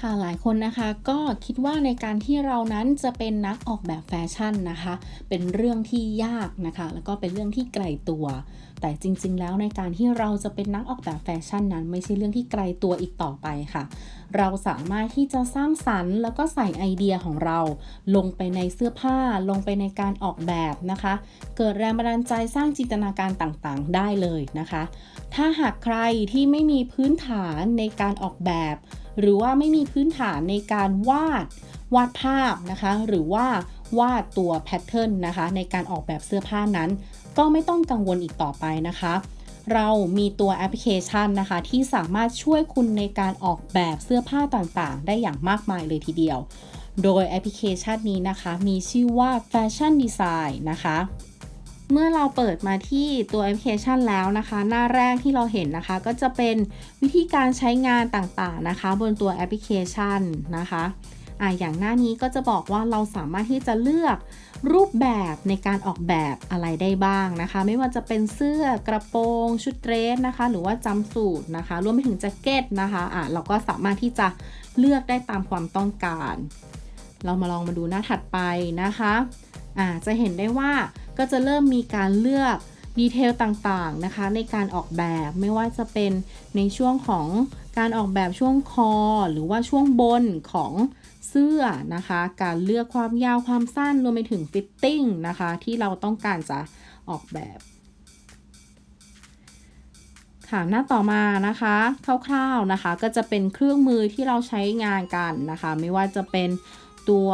ค่ะหลายคนนะคะก็คิดว่าในการที่เรานั้นจะเป็นนักออกแบบแฟชั่นนะคะ เป็นเรื่องที่ยากนะคะ แล้วก็เป็นเรื่องที่ไกลตัว แต่จริง ๆ แล้วในการที่เราจะเป็นนักออกแบบแฟชั่นนั้น ไม่ใช่เรื่องที่ไกลตัวอีกต่อไปค่ะ เราสามารถที่จะสร้างสรรค์แล้วก็ใส่ไอเดียของเรา ลงไปในเสื้อผ้า ลงไปในการออกแบบนะคะ เกิดแรงบันดาลใจสร้างจินตนาการต่างๆ ได้เลยนะคะ ถ้าหากใครที่ไม่มีพื้นฐานในการออกแบบ หรือว่าไม่มีพื้นฐานในการวาดวาดภาพนะคะ หรือว่าวาดตัว pattern นะคะ ในการออกแบบเสื้อผ้านั้น ก็ไม่ต้องกังวลอีกต่อไปนะคะ เรามีตัวแอปพลิเคชันนะคะ ที่สามารถช่วยคุณในการออกแบบเสื้อผ้าต่างๆ ได้อย่างมากมายเลยทีเดียว โดยแอปพลิเคชันนี้นะคะ มีชื่อว่า Fashion Design นะคะ เมื่อเราเปิดมาที่ตัวแอปพลิเคชันแล้วนะคะ หน้าแรกที่เราเห็นนะคะ ก็จะเป็นวิธีการใช้งานต่างๆนะคะ บนตัวแอปพลิเคชันนะคะอ่าอย่างหน้านี้ก็จะบอกว่าเราสามารถที่จะเลือกรูปแบบในการออกแบบอะไรได้บ้างนะคะ ไม่ว่าจะเป็นเสื้อกระโปรง ชุดเดรสนะคะ หรือว่าจำสูทนะคะ รวมไปถึงแจ็คเก็ตนะคะอะเราก็สามารถที่จะเลือกได้ตามความต้องการ เรามาลองมาดูหน้าถัดไปนะคะ อ่าจะเห็นได้ว่าก็จะเริ่มมีการเลือก detail ต่างๆนะคะ ในการออกแบบไม่ว่าจะเป็นในช่วงของการออกแบบช่วงคอ หรือว่าช่วงบนของเสื้อนะคะ การเลือกความยาวความสั้นรวมไปถึง fitting นะคะ ที่เราต้องการจะออกแบบค่ะหน้าต่อมานะคะคร่าวๆนะคะ ก็จะเป็นเครื่องมือที่เราใช้งานกันนะคะ ไม่ว่าจะเป็นตัว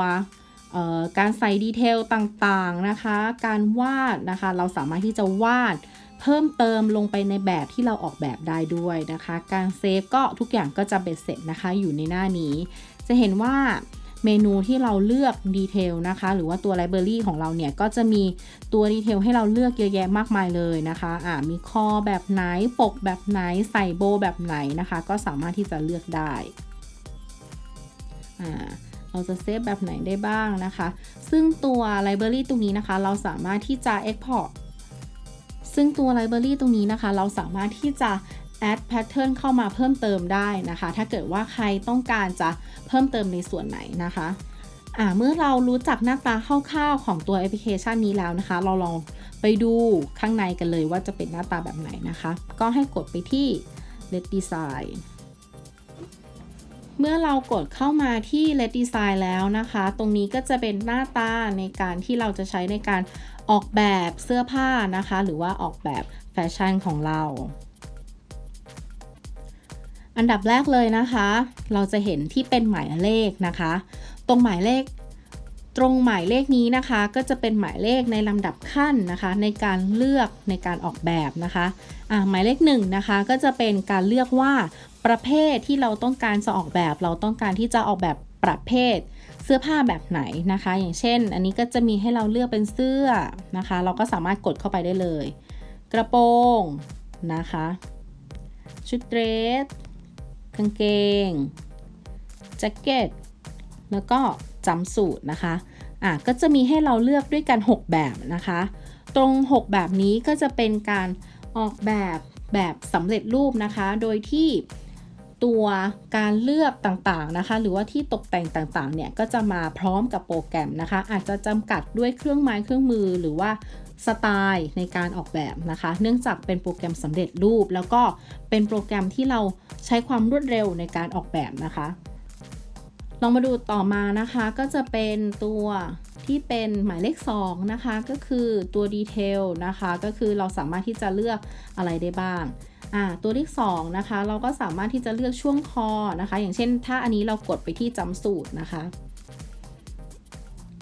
การใส่ detail ต่างๆนะคะ การวาดนะคะ เราสามารถที่จะวาดเพิ่มเติมลงไปในแบบที่เราออกแบบได้ด้วยนะคะ การ save ก็ทุกอย่างก็จะเบ็ดเสร็จนะคะ อยู่ในหน้านี้ จะเห็นว่าเมนูที่เราเลือก detail นะคะ หรือว่าตัว library ของเราเนี่ย ก็จะมีตัว detail ให้เราเลือกเยอะแยะมากมายเลยนะคะอ่ามีคอแบบไหน ปกแบบไหน ใส่โบแบบไหนนะคะ ก็สามารถที่จะเลือกได้อ่า เราจะ save แบบไหนได้บ้างนะคะ ซึ่งตัว library ตรงนี้นะคะ เราสามารถที่จะ Export ซึ่งตัว library ตรงนี้นะคะ เราสามารถที่จะ add pattern เข้ามาเพิ่มเติมได้นะคะ ถ้าเกิดว่าใครต้องการจะเพิ่มเติมในส่วนไหนนะคะอ่าเมื่อเรารู้จักหน้าตาคร่าวๆของตัวแอปพลิเคชันนี้แล้วนะคะ เราลองไปดูข้างในกันเลยว่าจะเป็นหน้าตาแบบไหนนะคะ ก็ให้กดไปที่ Let Design เมื่อเรากดเข้ามาที่ Let Design แล้วนะคะ ตรงนี้ก็จะเป็นหน้าตาในการที่เราจะใช้ในการออกแบบเสื้อผ้านะคะ หรือว่าออกแบบแฟชั่นของเรา อันดับแรกเลยนะคะ เราจะเห็นที่เป็นหมายเลขนะคะ ตรงหมายเลขตรงหมายเลขนี้นะคะ ก็จะเป็นหมายเลขในลำดับขั้นนะคะ ในการเลือกในการออกแบบนะคะอ่าหมายเลขหนึ่งนะคะก็จะเป็นการเลือกว่า ประเภทที่เราต้องการจะออกแบบ เราต้องการที่จะออกแบบประเภท เสื้อผ้าแบบไหนนะคะ อย่างเช่น อันนี้ก็จะมีให้เราเลือกเป็นเสื้อนะคะ เราก็สามารถกดเข้าไปได้เลย กระโปรงนะคะ ชุดเดรสกางเกงแจ็คเก็ตแล้วก็จำสูตรนะคะอะก็จะมีให้เราเลือกด้วยกัน 6 แบบนะคะ ตรง 6 แบบนี้ก็จะเป็นการออกแบบแบบสำเร็จรูปนะคะ โดยที่ ตัวการเลือกต่างๆนะคะ หรือว่าที่ตกแต่งต่างๆเนี่ยก็จะมาพร้อมกับโปรแกรมนะคะ อาจจะจำกัดด้วยเครื่องไม้เครื่องมือหรือว่าสไตล์ในการออกแบบนะคะ เนื่องจากเป็นโปรแกรมสำเร็จรูป แล้วก็เป็นโปรแกรมที่เราใช้ความรวดเร็วในการออกแบบนะคะ ลองมาดูต่อมานะคะก็จะเป็นตัวที่เป็นหมายเลข 2 นะคะ ก็คือตัวดีเทลนะคะ ก็คือเราสามารถที่จะเลือกอะไรได้บ้าง อ่าตัวที่2นะคะ เราก็สามารถที่จะเลือกช่วงคอนะคะ อย่างเช่น ถ้าอันนี้เรากดไปที่จำสูตรนะคะ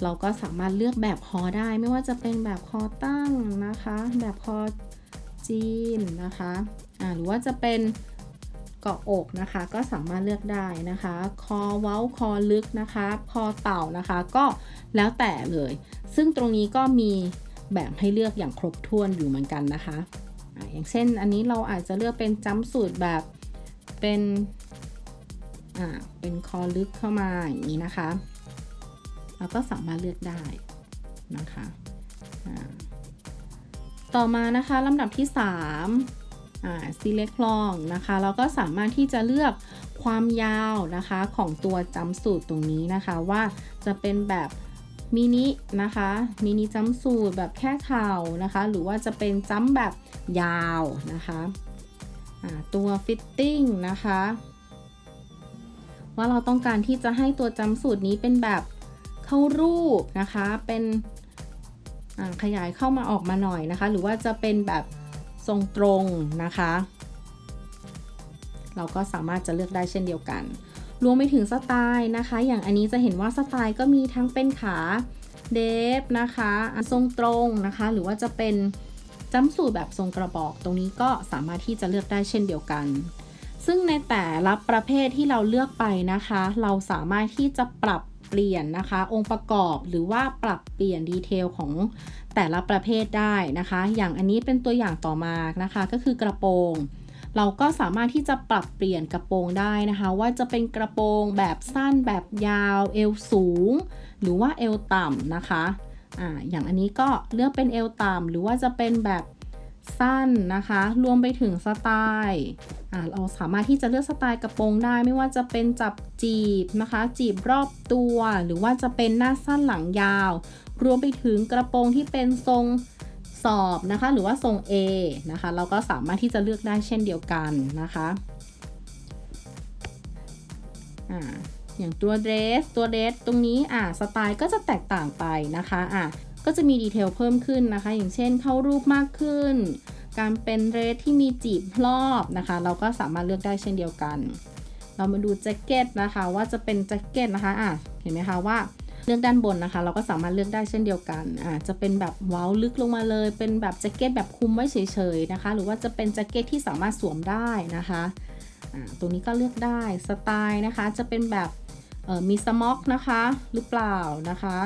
เราก็สามารถเลือกแบบคอได้ ไม่ว่าจะเป็นแบบคอตั้งนะคะ แบบคอจีนนะคะอ่าหรือว่าจะเป็นเกาะอกนะคะ ก็สามารถเลือกได้นะคะ คอเว้าคอลึกนะคะ คอเต่านะคะ ก็แล้วแต่เลย ซึ่งตรงนี้ก็มีแบบให้เลือกอย่างครบถ้วนอยู่เหมือนกันนะคะ อย่างเช่นอันนี้เราอาจจะเลือกเป็นจัมสูตรแบบเป็นอ่าเป็นคอลึกเข้ามาอย่างนี้นะคะ เราก็สามารถเลือกได้นะคะต่อมานะคะลำดับที่3อ่า select long นะคะแล้วก็สามารถที่จะเลือกความยาวนะคะของตัวจัมสูตรตรงนี้นะคะว่าจะเป็นแบบ มินินะคะ mini jumpsuit แบบแค่เข่านะคะ หรือว่าจะเป็นจัมแบบยาวนะคะตัว fitting นะคะว่าเราต้องการที่จะให้ตัวจัมสูตรนี้เป็นแบบเข้ารูปนะคะ เป็นขยายเข้ามาออกมาหน่อยนะคะ หรือว่าจะเป็นแบบทรงตรงนะคะ เราก็สามารถจะเลือกได้เช่นเดียวกัน รวมไปถึงสไตล์นะคะ อย่างอันนี้จะเห็นว่าสไตล์ก็มีทั้งเป็นขาเดฟนะคะทรงตรงนะคะ หรือว่าจะเป็นจ้ำสูตรแบบทรงกระบอก ตรงนี้ก็สามารถที่จะเลือกได้เช่นเดียวกัน ซึ่งในแต่ละประเภทที่เราเลือกไปนะคะ เราสามารถที่จะปรับเปลี่ยนนะคะ องค์ประกอบหรือว่าปรับเปลี่ยนดีเทลของแต่ละประเภทได้นะคะ อย่างอันนี้เป็นตัวอย่างต่อมานะคะ ก็คือกระโปรง เราก็สามารถที่จะปรับเปลี่ยนกระโปรงได้นะคะ ว่าจะเป็นกระโปรงแบบสั้นแบบยาวเอวสูง หรือว่าเอวต่ำนะคะอ่าอย่างอันนี้ก็เลือกเป็นเอวต่ำหรือว่าจะเป็นแบบสั้นนะคะ รวมไปถึงสไตล์อ่าเราสามารถที่จะเลือกสไตล์กระโปรงได้ ไม่ว่าจะเป็นจับจีบนะคะ จีบรอบตัว หรือว่าจะเป็นหน้าสั้นหลังยาว รวมไปถึงกระโปรงที่เป็นทรง สอบนะคะ หรือว่าทรง A นะคะ เราก็สามารถที่จะเลือกได้เช่นเดียวกันนะคะอ่าอย่างตัวเดรสตัวเดรสตรงนี้อ่าสไตล์ก็จะแตกต่างไปนะคะอ่าก็จะมี detail เพิ่มขึ้นนะคะ อย่างเช่นเข้ารูปมากขึ้น กลายเป็นเดรสที่มีจีบรอบนะคะ เราก็สามารถเลือกได้เช่นเดียวกัน เรามาดูแจ็คเก็ตนะคะ ว่าจะเป็นแจ็คเก็ตนะคะอะเห็นไหมคะว่า เลือกด้านบนนะคะ เราก็สามารถเลือกได้เช่นเดียวกันอ่าจะเป็นแบบเว้าลึกลงมาเลย เป็นแบบแจ็คเก็ตแบบคลุมไว้เฉยๆนะคะ หรือว่าจะเป็นแจ็คเก็ตที่สามารถสวมได้นะคะอ่าตัวนี้ก็เลือกได้สไตล์นะคะ จะเป็นแบบเอ่อมีสม็อกนะคะหรือเปล่านะคะ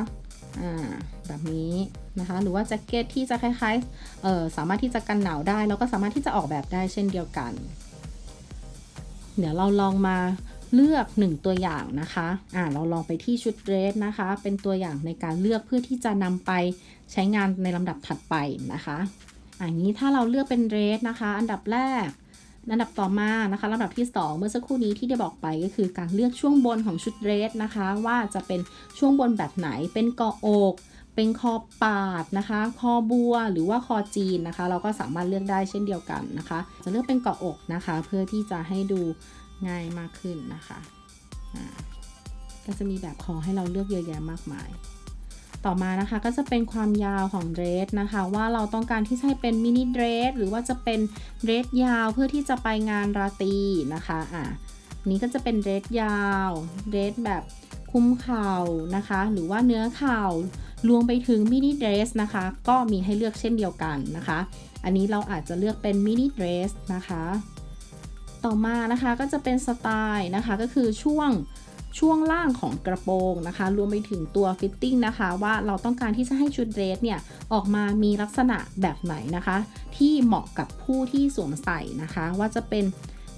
อ่าแบบนี้นะคะหรือว่าแจ็คเก็ตที่จะคล้ายๆเอ่อสามารถที่จะกันหนาวได้ แล้วก็สามารถที่จะออกแบบได้เช่นเดียวกัน เดี๋ยวเราลองมา เลือก 1 ตัวอย่างนะคะอ่าเราลองไปที่ชุดเดรสนะคะ เป็นตัวอย่างในการเลือกเพื่อที่จะนำไปใช้งานในลำดับถัดไปนะคะอันนี้ถ้าเราเลือกเป็นเดรสนะคะ อันดับแรกอันดับต่อมานะคะลำดับที่ 2 เมื่อสักครู่นี้ที่ได้บอกไปก็คือการเลือกช่วงบนของชุดเดรสนะคะ ว่าจะเป็นช่วงบนแบบไหนเป็นกาะอกเป็นคอปาดนะคะ คอบัวหรือว่าคอจีนนะคะ เราก็สามารถเลือกได้เช่นเดียวกันนะคะ จะเลือกเป็นเกาะอกนะคะ เพื่อที่จะให้ดู ง่ายมากขึ้นนะคะก็จะมีแบบคอให้เราเลือกเยอะแยะมากมาย ต่อมานะคะก็จะเป็นความยาวของเดรสนะคะ ว่าเราต้องการที่จะให้เป็นมินิเดรสหรือว่าจะเป็นเดรสยาวเพื่อที่จะไปงานราตรีนะคะอะนี้ก็จะเป็นเดรสยาวเดรสแบบคลุมเข่านะคะ หรือว่าเหนือเข่ารวมไปถึงมินิเดรสนะคะ ก็มีให้เลือกเช่นเดียวกันนะคะ อันนี้เราอาจจะเลือกเป็นมินิเดรสนะคะ ต่อมานะคะก็จะเป็นสไตล์นะคะก็คือช่วงช่วงล่างของกระโปรงนะคะ รวมไปถึงตัว fitting นะคะ ว่าเราต้องการที่จะให้ชุดเดรสเนี่ย ออกมามีลักษณะแบบไหนนะคะ ที่เหมาะกับผู้ที่สวมใส่นะคะ ว่าจะเป็น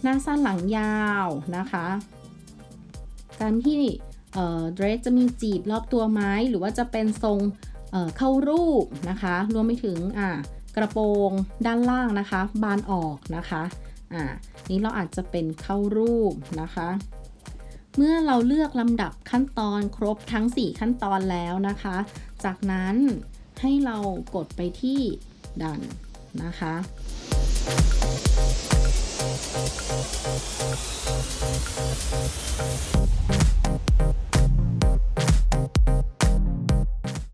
หน้าสั้นหลังยาวนะคะ การที่เดรสจะมีจีบรอบตัวไม้หรือว่าจะเป็นทรงเเข้ารูปนะคะ รวมไปถึงกระโปรงด้านล่างนะคะ บานออกนะคะอ่า นี้เราอาจจะเป็นเข้ารูปนะคะ เมื่อเราเลือกลำดับขั้นตอนครบทั้ง 4 ขั้นตอนแล้วนะคะ จากนั้นให้เรากดไปที่ดันนะคะ